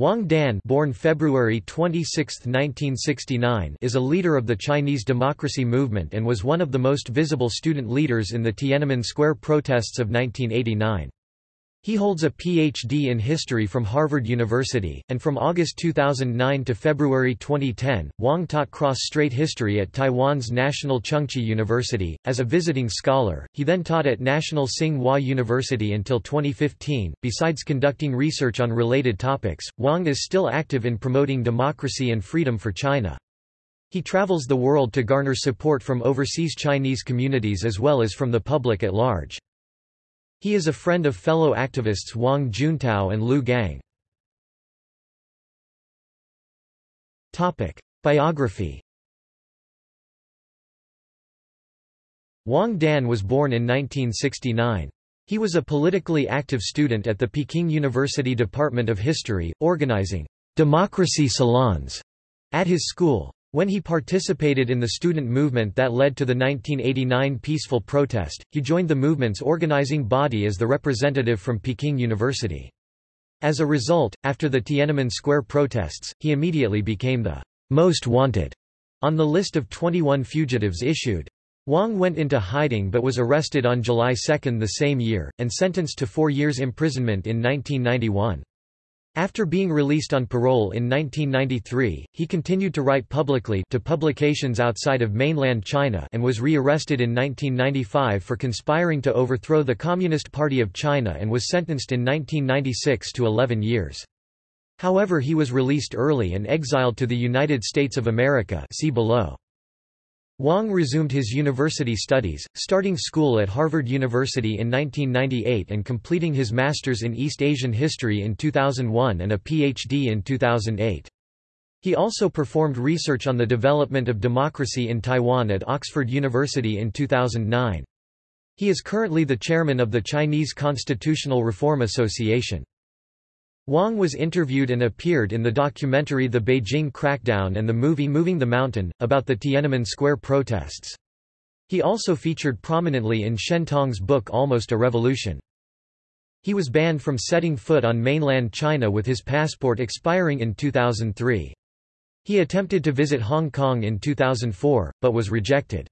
Wang Dan born February 26, 1969, is a leader of the Chinese democracy movement and was one of the most visible student leaders in the Tiananmen Square protests of 1989. He holds a Ph.D. in history from Harvard University, and from August 2009 to February 2010, Wang taught cross-strait history at Taiwan's National Chengchi University. As a visiting scholar, he then taught at National Tsing-Hua University until 2015. Besides conducting research on related topics, Wang is still active in promoting democracy and freedom for China. He travels the world to garner support from overseas Chinese communities as well as from the public at large. He is a friend of fellow activists Wang Juntao and Liu Gang. Biography Wang Dan was born in 1969. He was a politically active student at the Peking University Department of History, organizing democracy salons at his school. When he participated in the student movement that led to the 1989 peaceful protest, he joined the movement's organizing body as the representative from Peking University. As a result, after the Tiananmen Square protests, he immediately became the most wanted on the list of 21 fugitives issued. Wang went into hiding but was arrested on July 2 the same year, and sentenced to four years imprisonment in 1991. After being released on parole in 1993, he continued to write publicly to publications outside of mainland China and was re-arrested in 1995 for conspiring to overthrow the Communist Party of China and was sentenced in 1996 to 11 years. However he was released early and exiled to the United States of America see below. Wang resumed his university studies, starting school at Harvard University in 1998 and completing his master's in East Asian history in 2001 and a PhD in 2008. He also performed research on the development of democracy in Taiwan at Oxford University in 2009. He is currently the chairman of the Chinese Constitutional Reform Association. Wang was interviewed and appeared in the documentary The Beijing Crackdown and the movie Moving the Mountain, about the Tiananmen Square protests. He also featured prominently in Shen Tong's book Almost a Revolution. He was banned from setting foot on mainland China with his passport expiring in 2003. He attempted to visit Hong Kong in 2004, but was rejected.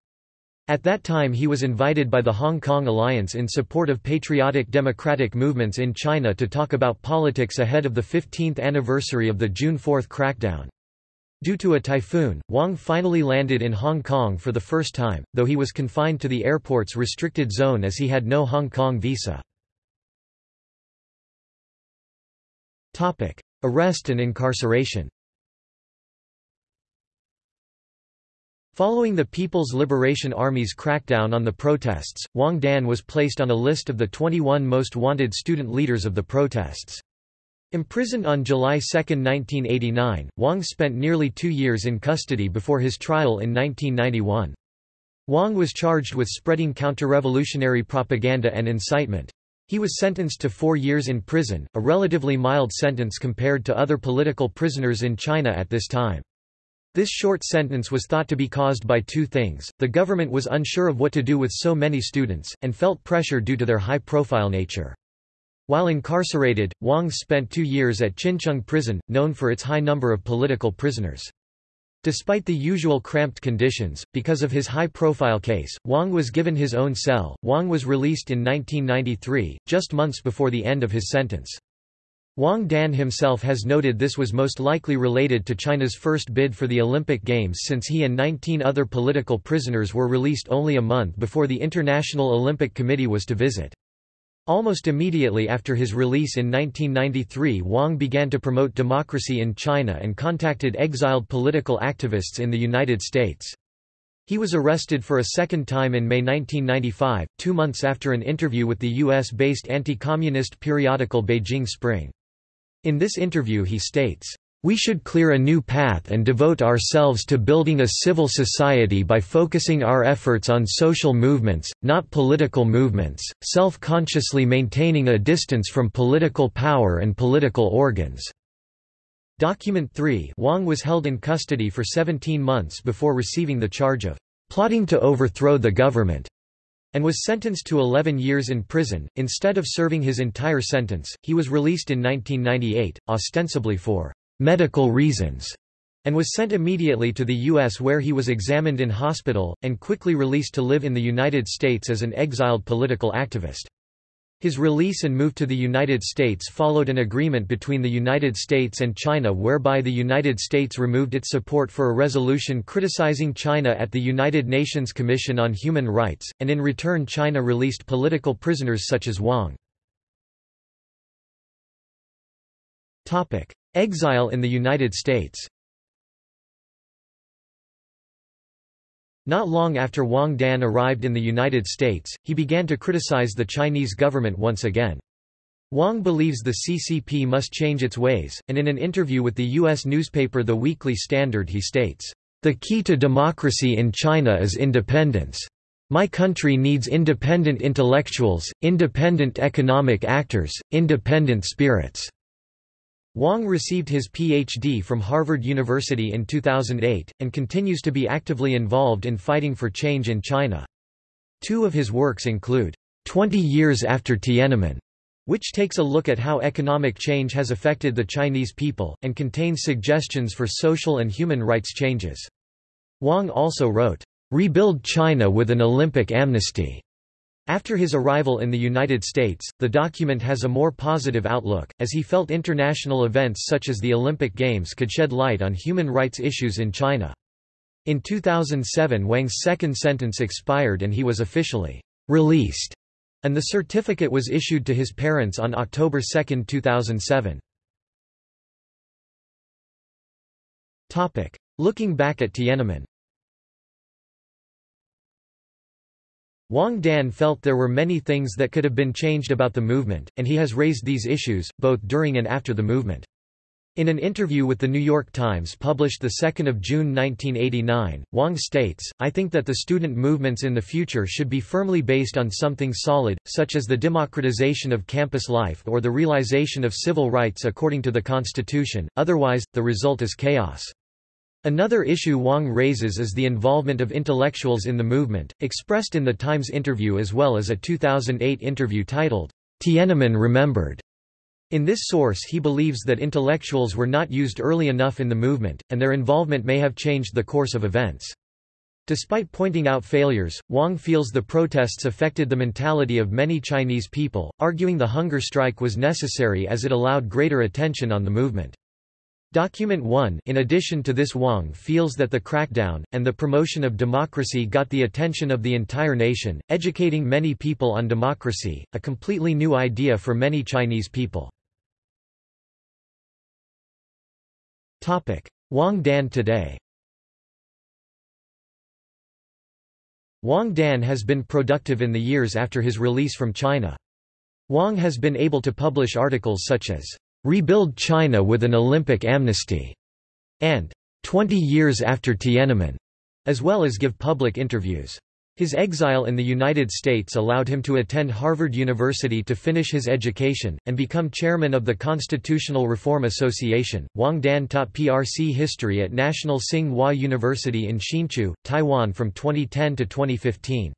At that time he was invited by the Hong Kong Alliance in support of patriotic democratic movements in China to talk about politics ahead of the 15th anniversary of the June 4 crackdown. Due to a typhoon, Wang finally landed in Hong Kong for the first time, though he was confined to the airport's restricted zone as he had no Hong Kong visa. Arrest and incarceration Following the People's Liberation Army's crackdown on the protests, Wang Dan was placed on a list of the 21 most wanted student leaders of the protests. Imprisoned on July 2, 1989, Wang spent nearly two years in custody before his trial in 1991. Wang was charged with spreading counter-revolutionary propaganda and incitement. He was sentenced to four years in prison, a relatively mild sentence compared to other political prisoners in China at this time. This short sentence was thought to be caused by two things, the government was unsure of what to do with so many students, and felt pressure due to their high-profile nature. While incarcerated, Wang spent two years at Qincheng prison, known for its high number of political prisoners. Despite the usual cramped conditions, because of his high-profile case, Wang was given his own cell. Wang was released in 1993, just months before the end of his sentence. Wang Dan himself has noted this was most likely related to China's first bid for the Olympic Games since he and 19 other political prisoners were released only a month before the International Olympic Committee was to visit. Almost immediately after his release in 1993 Wang began to promote democracy in China and contacted exiled political activists in the United States. He was arrested for a second time in May 1995, two months after an interview with the U.S.-based anti-communist periodical Beijing Spring. In this interview he states, we should clear a new path and devote ourselves to building a civil society by focusing our efforts on social movements, not political movements, self-consciously maintaining a distance from political power and political organs." Document 3 Wang was held in custody for 17 months before receiving the charge of "...plotting to overthrow the government." And was sentenced to 11 years in prison. Instead of serving his entire sentence, he was released in 1998, ostensibly for medical reasons, and was sent immediately to the U.S. where he was examined in hospital, and quickly released to live in the United States as an exiled political activist. His release and move to the United States followed an agreement between the United States and China whereby the United States removed its support for a resolution criticizing China at the United Nations Commission on Human Rights, and in return China released political prisoners such as Wang. Exile in the United States Not long after Wang Dan arrived in the United States, he began to criticize the Chinese government once again. Wang believes the CCP must change its ways, and in an interview with the U.S. newspaper The Weekly Standard he states, "...the key to democracy in China is independence. My country needs independent intellectuals, independent economic actors, independent spirits." Wang received his Ph.D. from Harvard University in 2008, and continues to be actively involved in fighting for change in China. Two of his works include, 20 Years After Tiananmen, which takes a look at how economic change has affected the Chinese people, and contains suggestions for social and human rights changes. Wang also wrote, Rebuild China with an Olympic Amnesty, after his arrival in the United States, the document has a more positive outlook, as he felt international events such as the Olympic Games could shed light on human rights issues in China. In 2007 Wang's second sentence expired and he was officially released, and the certificate was issued to his parents on October 2, 2007. Looking back at Tiananmen Wang Dan felt there were many things that could have been changed about the movement, and he has raised these issues, both during and after the movement. In an interview with The New York Times published 2 June 1989, Wang states, I think that the student movements in the future should be firmly based on something solid, such as the democratization of campus life or the realization of civil rights according to the Constitution, otherwise, the result is chaos. Another issue Wang raises is the involvement of intellectuals in the movement, expressed in the Times interview as well as a 2008 interview titled, Tiananmen Remembered. In this source he believes that intellectuals were not used early enough in the movement, and their involvement may have changed the course of events. Despite pointing out failures, Wang feels the protests affected the mentality of many Chinese people, arguing the hunger strike was necessary as it allowed greater attention on the movement. Document 1 In addition to this Wang feels that the crackdown, and the promotion of democracy got the attention of the entire nation, educating many people on democracy, a completely new idea for many Chinese people. Wang Dan today Wang Dan has been productive in the years after his release from China. Wang has been able to publish articles such as Rebuild China with an Olympic Amnesty, and 20 Years After Tiananmen, as well as give public interviews. His exile in the United States allowed him to attend Harvard University to finish his education, and become chairman of the Constitutional Reform Association. Wang Dan taught PRC history at National Tsing Hua University in Hsinchu, Taiwan from 2010 to 2015.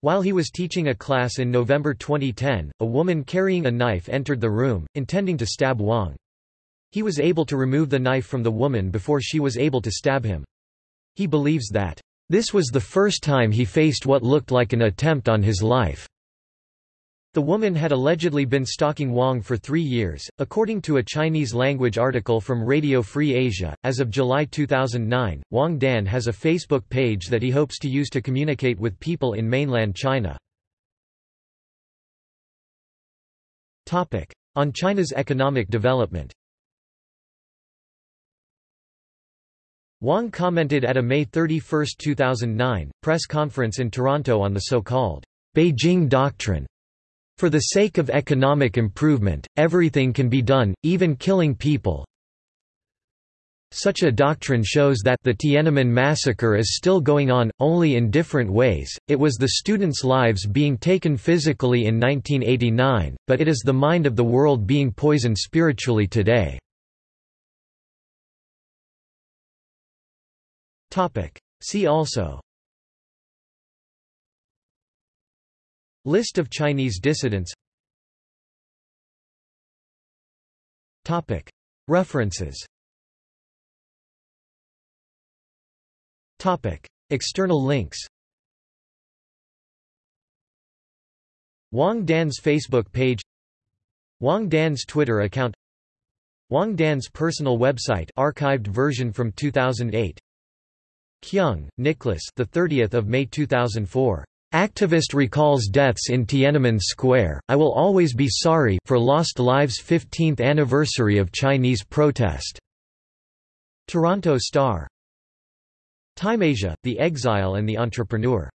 While he was teaching a class in November 2010, a woman carrying a knife entered the room, intending to stab Wang. He was able to remove the knife from the woman before she was able to stab him. He believes that, "...this was the first time he faced what looked like an attempt on his life." The woman had allegedly been stalking Wang for three years, according to a Chinese-language article from Radio Free Asia. As of July 2009, Wang Dan has a Facebook page that he hopes to use to communicate with people in mainland China. Topic: On China's economic development. Wang commented at a May 31, 2009, press conference in Toronto on the so-called Beijing Doctrine for the sake of economic improvement, everything can be done, even killing people. Such a doctrine shows that the Tiananmen massacre is still going on, only in different ways. It was the students' lives being taken physically in 1989, but it is the mind of the world being poisoned spiritually today. See also List of Chinese dissidents. References. External links. Wang Dan's Facebook page. Wang Dan's Twitter account. Wang Dan's personal website archived version from 2008 Keung, Nicholas the 30th of May 2004 Activist recalls deaths in Tiananmen Square, I will always be sorry for lost lives 15th anniversary of Chinese protest. Toronto Star. Time Asia, The Exile and the Entrepreneur